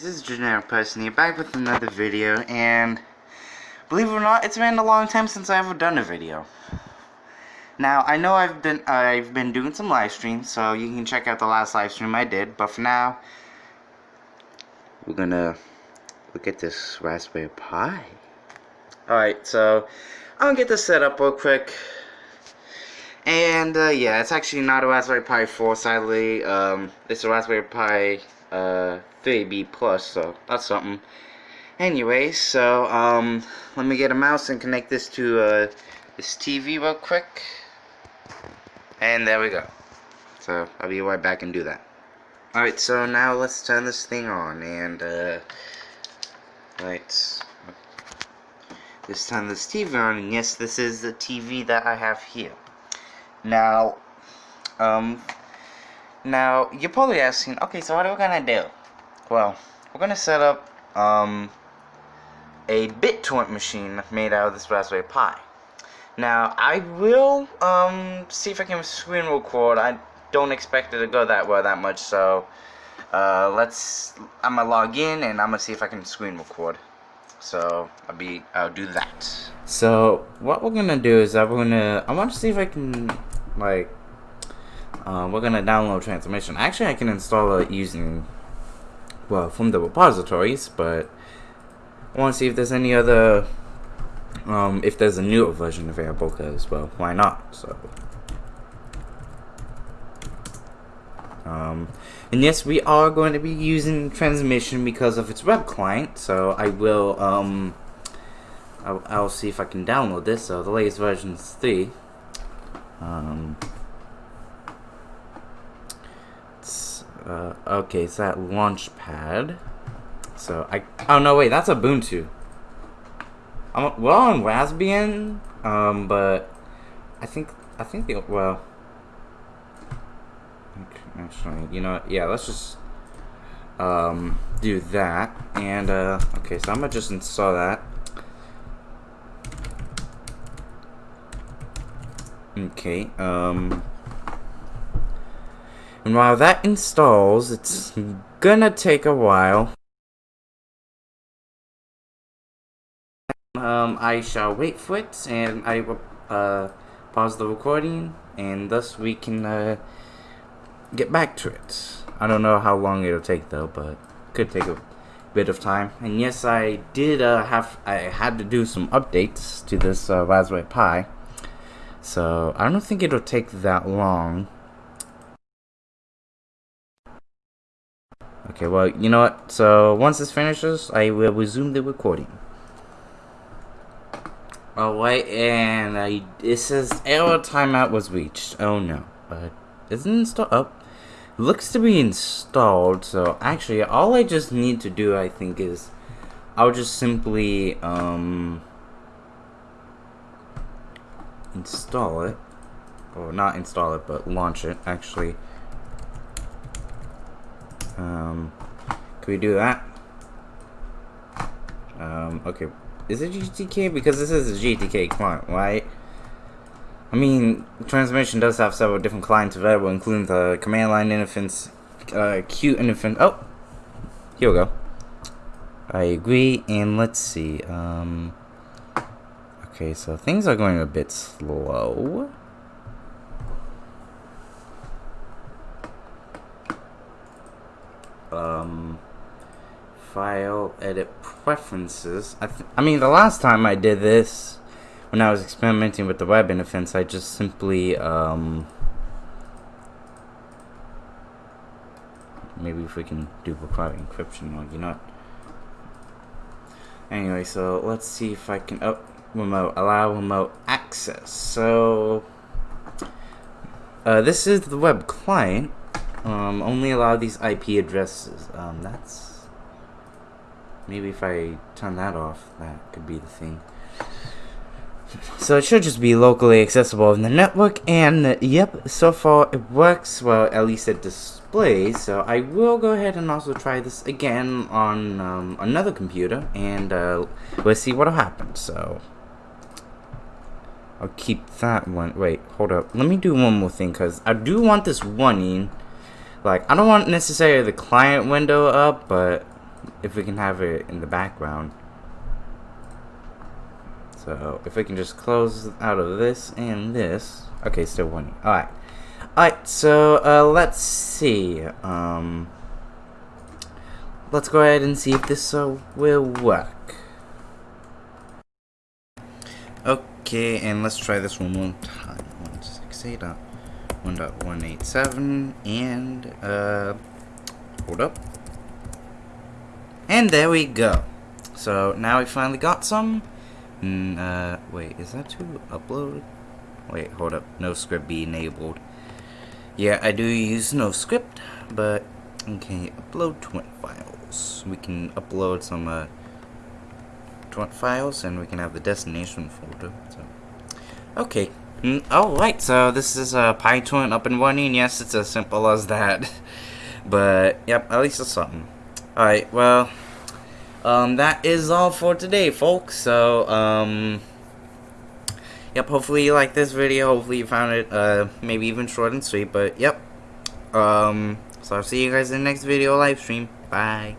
This is Generic Person here, back with another video, and believe it or not, it's been a long time since I've ever done a video. Now, I know I've been I've been doing some live streams, so you can check out the last live stream I did, but for now, we're gonna look at this Raspberry Pi. Alright, so I'm gonna get this set up real quick. And, uh, yeah, it's actually not a Raspberry Pi 4, sadly. Um, it's a Raspberry Pi uh, 3B Plus, so that's something. Anyway, so um, let me get a mouse and connect this to uh, this TV real quick. And there we go. So I'll be right back and do that. Alright, so now let's turn this thing on and uh, right. This time this TV on, and yes, this is the TV that I have here. Now, um, now, you're probably asking, okay, so what are we to do? Well, we're going to set up um, a BitTorrent machine made out of this Raspberry Pi. Now, I will um, see if I can screen record. I don't expect it to go that well that much, so uh, let's, I'm to log in and I'm to see if I can screen record. So, I'll be, I'll do that. So, what we're going to do is I'm going to, I want to see if I can, like, uh, we're gonna download transmission. Actually, I can install it using, well, from the repositories, but I want to see if there's any other, um, if there's a newer version available, because, well, why not, so. Um, and yes, we are going to be using transmission because of its web client, so I will, um, I'll, I'll see if I can download this, so the latest version is 3. Um, Uh, okay, it's that Launchpad. So I oh no wait that's Ubuntu. I'm well on Raspbian, um, but I think I think the well. Actually, you know? Yeah, let's just um do that and uh okay so I'm gonna just install that. Okay, um and while that installs, it's gonna take a while. Um, I shall wait for it, and I will uh, pause the recording, and thus we can uh, get back to it. I don't know how long it'll take though, but could take a bit of time. And yes, I did uh, have I had to do some updates to this uh, Raspberry Pi, so I don't think it'll take that long. Okay, well, you know what? So, once this finishes, I will resume the recording. Alright, and I, it says error timeout was reached. Oh no. But, isn't installed? Oh. Looks to be installed, so actually, all I just need to do, I think, is I'll just simply, um, install it. Or not install it, but launch it, actually. Um, can we do that? Um, okay. Is it GTK? Because this is a GTK client, right? I mean, transmission does have several different clients available, including the command line interface, uh, interface. Oh, here we go. I agree, and let's see. Um, okay, so things are going a bit slow. Um, file edit preferences. I, I mean, the last time I did this, when I was experimenting with the web interface, I just simply, um, maybe if we can do require encryption or you know Anyway, so let's see if I can, oh, remote, allow remote access. So, uh, this is the web client. Um, only allow these IP addresses. Um, that's... Maybe if I turn that off, that could be the thing. So it should just be locally accessible in the network, and uh, yep, so far it works, well, at least it displays, so I will go ahead and also try this again on um, another computer, and uh, let's see what'll happen, so... I'll keep that one, wait, hold up, let me do one more thing, because I do want this running, like, I don't want necessarily the client window up, but if we can have it in the background. So if we can just close out of this and this. Okay, still one. Alright. Alright, so uh, let's see. Um, let's go ahead and see if this uh, will work. Okay, and let's try this one more time. 168.1.187 and uh hold up. And there we go. So now we finally got some. Mm, uh, wait, is that to upload? Wait, hold up. NoScript be enabled. Yeah, I do use NoScript, but okay, upload twin files. We can upload some uh, twin files, and we can have the destination folder. So, okay. Mm, Alright, so this is a PyTorrent up and running. Yes, it's as simple as that. but, yep, at least it's something. Alright, well, um, that is all for today, folks. So, um, yep, hopefully you liked this video. Hopefully you found it, uh, maybe even short and sweet. But, yep. Um, so I'll see you guys in the next video live stream. Bye.